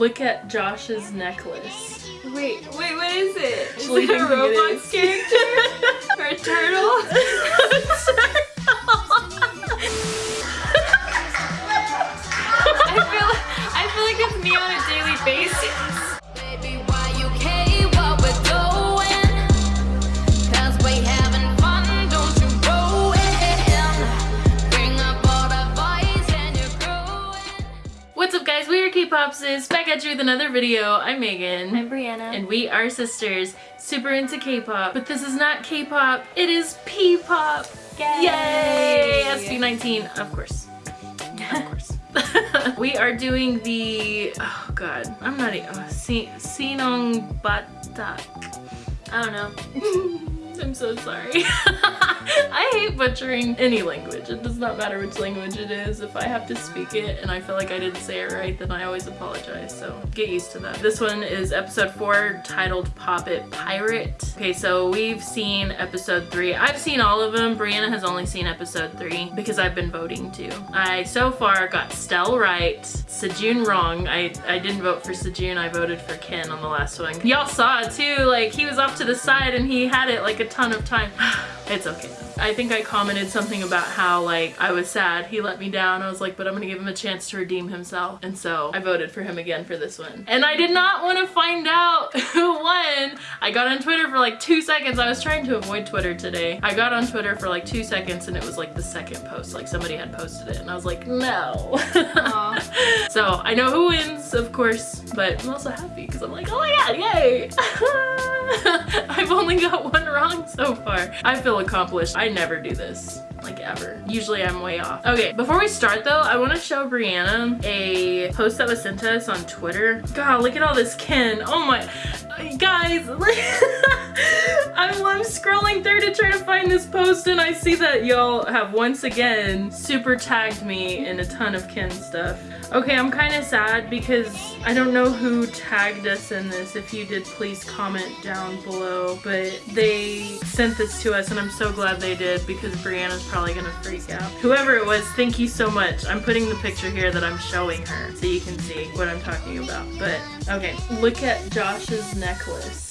look at Josh's necklace. Wait, wait, what is it? Is it a Roblox character? or a turtle? back at you with another video. I'm Megan. I'm Brianna. and we are sisters, super into K-pop. But this is not K-pop, it is P-pop. Yay! Yay! SB19, of course. Of course. we are doing the, oh god, I'm not, oh, Sinong Batak. I don't know. I'm so sorry. I hate butchering any language. It does not matter which language it is. If I have to speak it and I feel like I didn't say it right, then I always apologize. So get used to that. This one is episode four titled Pop It Pirate. Okay, so we've seen episode three. I've seen all of them. Brianna has only seen episode three because I've been voting too. I so far got Stell right, Sejun wrong. I, I didn't vote for Sejun. I voted for Ken on the last one. Y'all saw it too. Like he was off to the side and he had it like a ton of time. It's okay though. I think I commented something about how like I was sad he let me down. I was like, but I'm gonna give him a chance to redeem himself. And so I voted for him again for this one. And I did not want to find out who won. I got on Twitter for like two seconds. I was trying to avoid Twitter today. I got on Twitter for like two seconds and it was like the second post. Like somebody had posted it and I was like, no. So I know who wins, of course, but I'm also happy because I'm like, oh my god, yay! I've only got one wrong so far. I feel accomplished. I never do this. Like ever. Usually I'm way off. Okay, before we start though, I want to show Brianna a post that was sent to us on Twitter. God, look at all this Ken. Oh my, guys, I'm, I'm scrolling through to try to find this post and I see that y'all have once again super tagged me in a ton of Ken stuff. Okay, I'm kind of sad because I don't know who tagged us in this. If you did, please comment down below. But they sent this to us and I'm so glad they did because Brianna's probably gonna freak out. Whoever it was, thank you so much. I'm putting the picture here that I'm showing her so you can see what I'm talking about. But okay, look at Josh's necklace.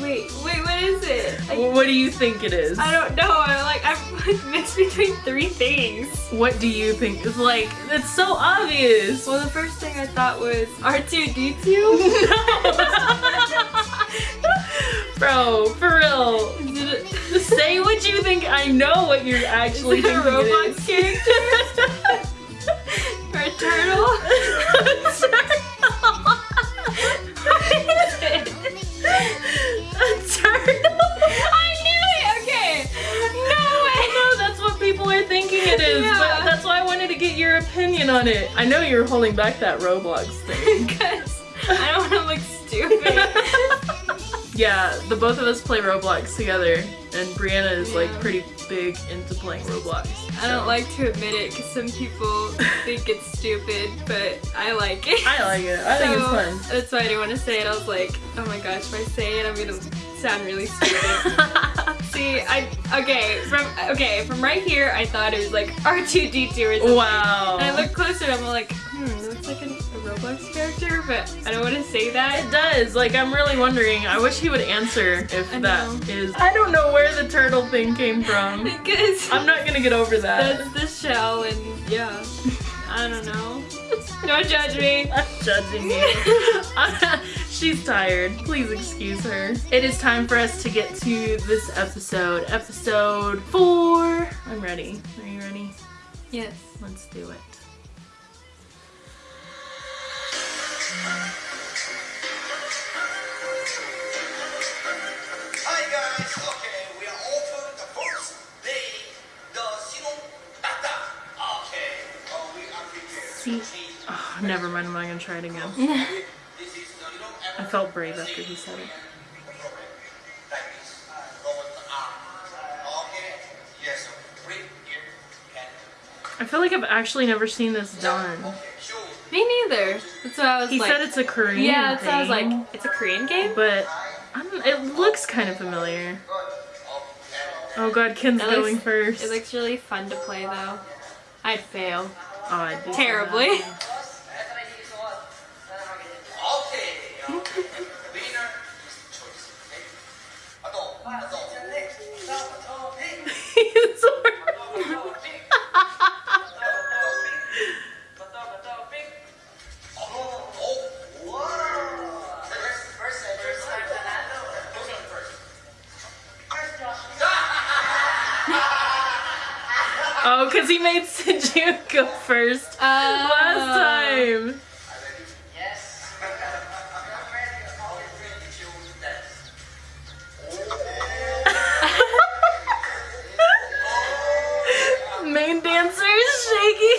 Wait, wait, what is it? What do you think it is? I don't know. I'm like, I'm like mixed between three things. What do you think? It's like, it's so obvious. Well, the first thing I thought was R2D2. Bro, for real. Say what you think. I know what you're actually is it a thinking. Roblox character? or a turtle? On it. I know you're holding back that Roblox thing. Because I don't want to look stupid. yeah, the both of us play Roblox together, and Brianna is like pretty big into playing Roblox. I don't like to admit it because some people think it's stupid, but I like it. I like it. I think it's fun. That's why I didn't want to say it. I was like, oh my gosh, if I say it, I'm gonna sound really stupid. See, I okay from okay from right here, I thought it was like R2D2 or something. wow. And I look closer, and I'm like, hmm, it looks like an, a Roblox character, but I don't want to say that. It does. Like, I'm really wondering. I wish he would answer if I that know. is. I don't know where the turtle thing came from. Because I'm not gonna get over that. that's the shell, and yeah, I don't know. Don't judge me. I'm judging you. She's tired. Please excuse her. It is time for us to get to this episode. Episode four. I'm ready. Are you ready? Yes. Let's do it. Hi guys, okay, we are open the first day, the Sinong Tata. Okay, oh, we are prepared. See. Oh, never mind. I'm not gonna try it again. felt brave after he said it. like this. Go with the arm. Okay, yes, bring it and I feel like I've actually never seen this done. Me neither. That's what I was He like. said it's a Korean game. yeah, that's what I was like. It's a Korean game. but it looks kind of familiar. Oh god, Ken's It going looks- first. It looks really fun to play though. I'd fail. oh, I'd terribly. Oh, because he made Sejun go first Uh, last time. Yes. Main dancer is shaky.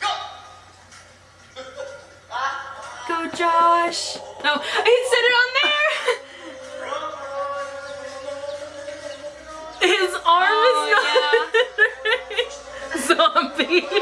Go. Go, Josh. No, I said it on arm Oh, is not zombie.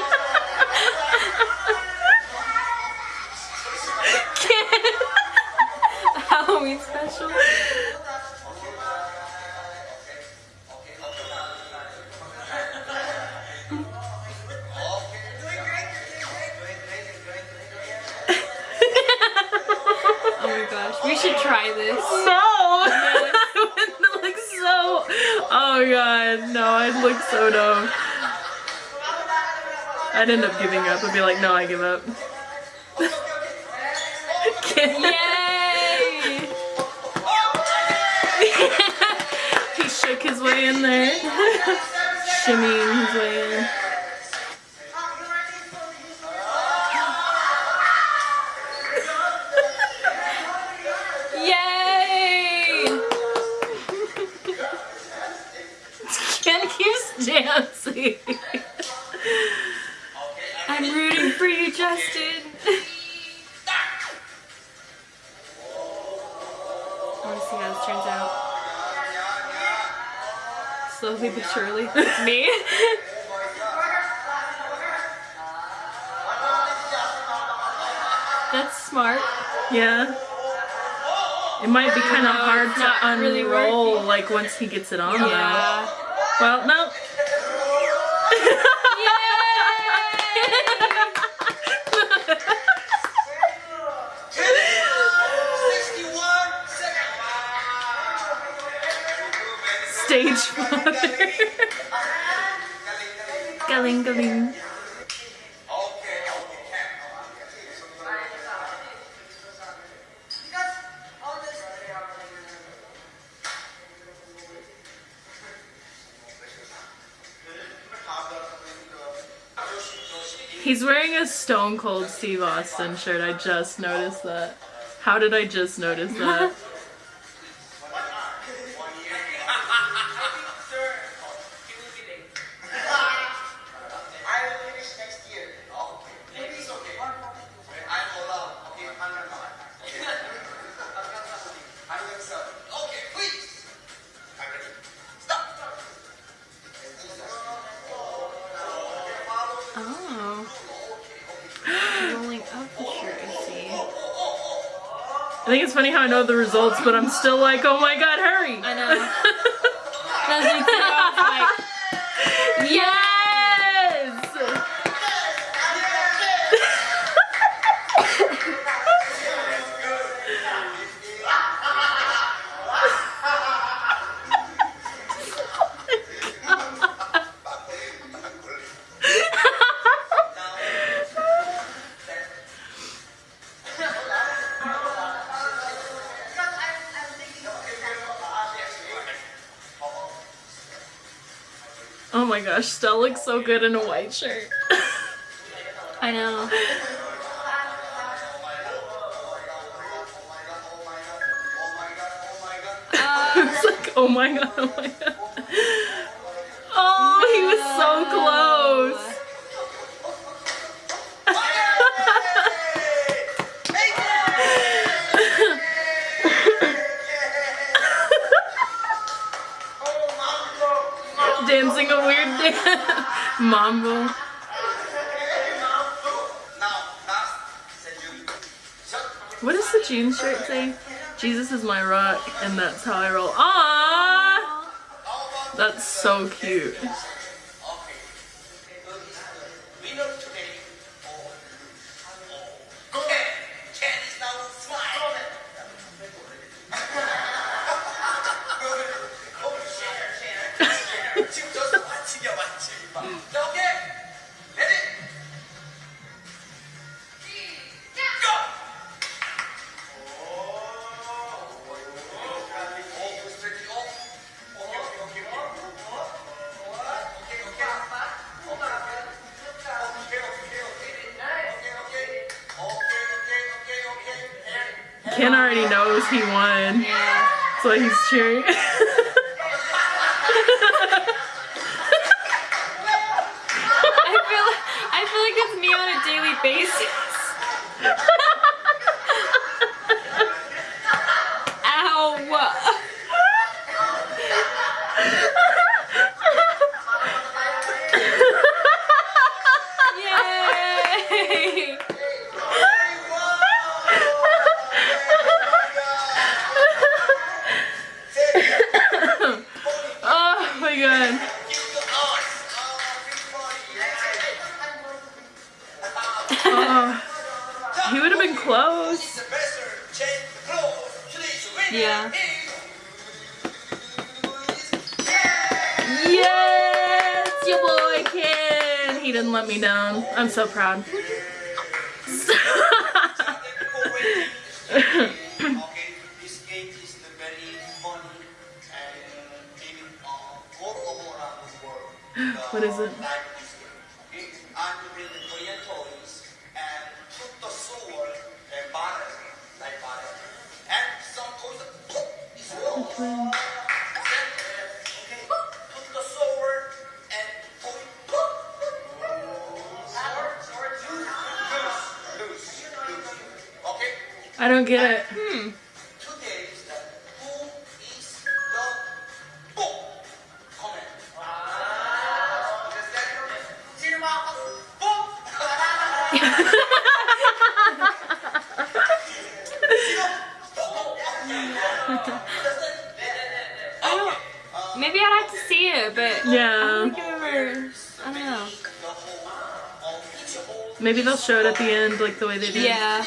I'd end up giving up. I'd be like, no, I give up. Yay! he shook his way in there. Shimmying his way in. I want to see how this turns out. Slowly but surely. Me? That's smart. Yeah. It might be kind of No, hard to not really unroll like once he gets it on though. Yeah. Well, no. Stage father. galing galing. He's wearing a Stone Cold Steve Austin shirt. I just noticed that. How did I just notice that? I think it's funny how I know the results, but I'm still like, oh my god, hurry! I know. my gosh, Stell looks so good in a white shirt. I know. It's like, oh my god, oh my god. Oh, he was so close. A weird. Mambo. What does the jeans shirt say? Jesus is my rock, and that's how I roll. Ah, that's so cute. Ken already knows he won. Yeah. Why he's cheering. I feel I feel like it's me on a daily basis. Yes, your boy Ken. He didn't let me down. I'm so proud. what is game I don't get it. Today is the who is the book comment. Sino mga book? Maybe I'd have to see it, but I Yeah. don't think I've ever. I don't know. The whole, each whole. Maybe they'll show it at the end like the way they did. Yeah.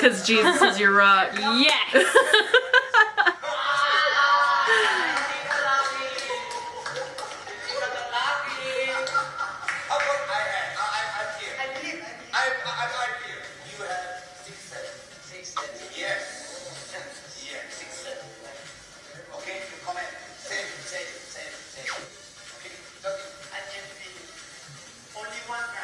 Because Jesus is your rock. Yes. How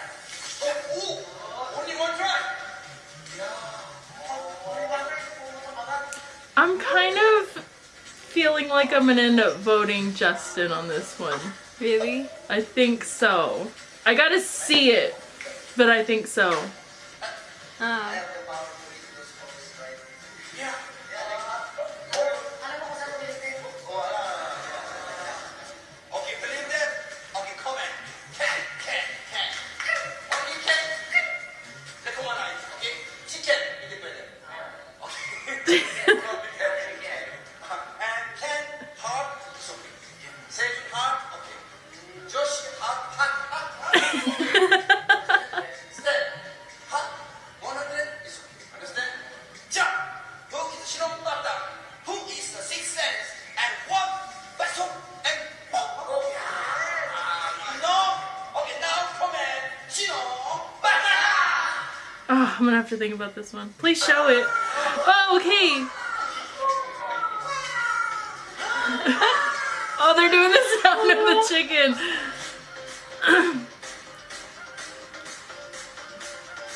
feeling like I'm gonna end up voting Justin on this one. Really? I think so. I gotta see it, but I think so. Oh. Oh, think about this one. Please show it. Oh, okay. oh, they're doing the sound of the chicken.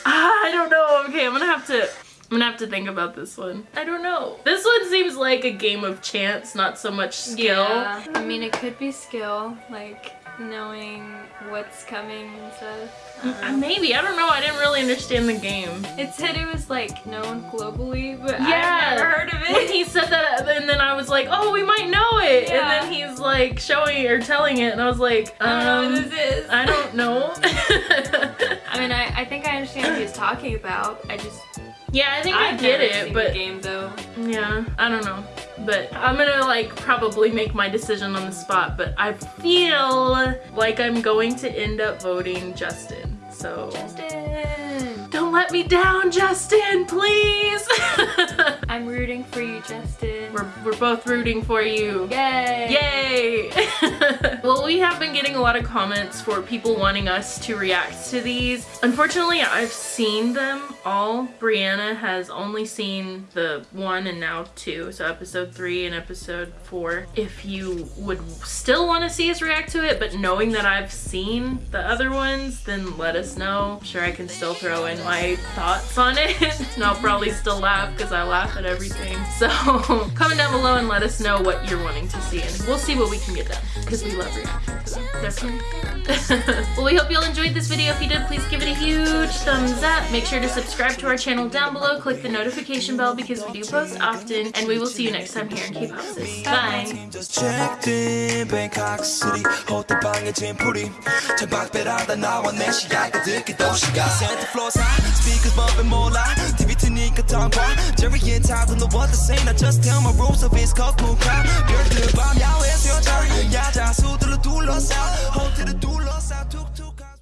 ah, I don't know. Okay, I'm gonna have to. I'm gonna have to think about this one. I don't know. This one seems like a game of chance, not so much skill. Yeah. I mean, it could be skill. Like, knowing what's coming and stuff. Uh, maybe I don't know. I didn't really understand the game. It said it was like known globally, but Yeah. I've never heard of When it. he said that, and then I was like, "Oh, we might know it," Yeah. and then he's like showing or telling it, and I was like, I don't know um, is. I don't know. I mean, I, I think I understand what he's talking about. I just yeah, I think I I've get it, but game though. yeah, I don't know. But I'm gonna like probably make my decision on the spot, but I feel like I'm going to end up voting Justin. So Justin, don't let me down, Justin, please. I'm rooting for you, Justin. we're, we're both rooting for you. Yay! Yay! Have been getting a lot of comments for people wanting us to react to these. Unfortunately, I've seen them all. Brianna has only seen the one and now two, so episode three and episode four. If you would still want to see us react to it, but knowing that I've seen the other ones, then let us know. I'm sure I can still throw in my thoughts on it, and I'll probably still laugh because I laugh at everything. So comment down below and let us know what you're wanting to see, and we'll see what we can get done because we love reacting to them. Well, we hope you all enjoyed this video. If you did, please give it a huge thumbs up. Make sure to subscribe to our channel down below. Click the notification bell because we do post often, and we will see you next time here in K-pop Sis. Bye week of time why Jerry and Todd in the world the same I just tell my rules of his cup won't the two lost out. Hold to the two lost out.